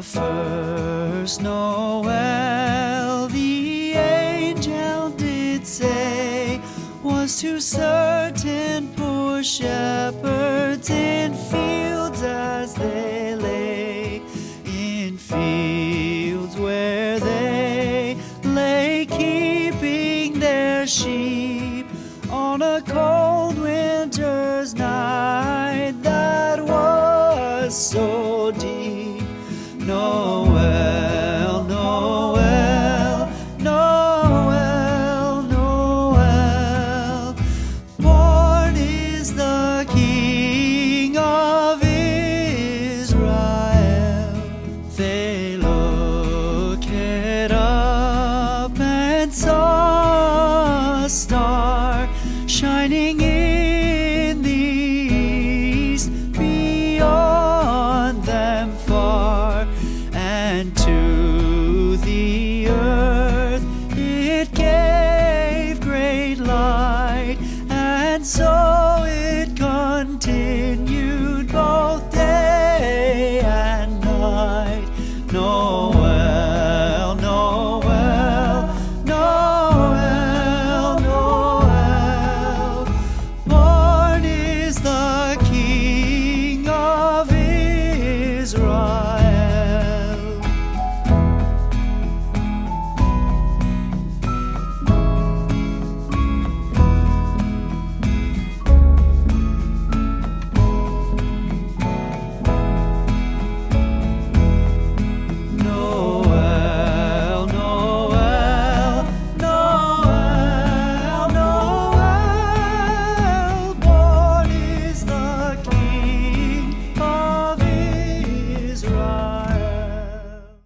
The first Noel the angel did say was to certain poor shepherds in fields as they lay, in fields where they lay keeping their sheep on a cold winter's night that was so deep. Noel, Noel, Noel, Noel. Born is the King of Israel. They looked up and saw a star shining in and to the earth. It gave great light and so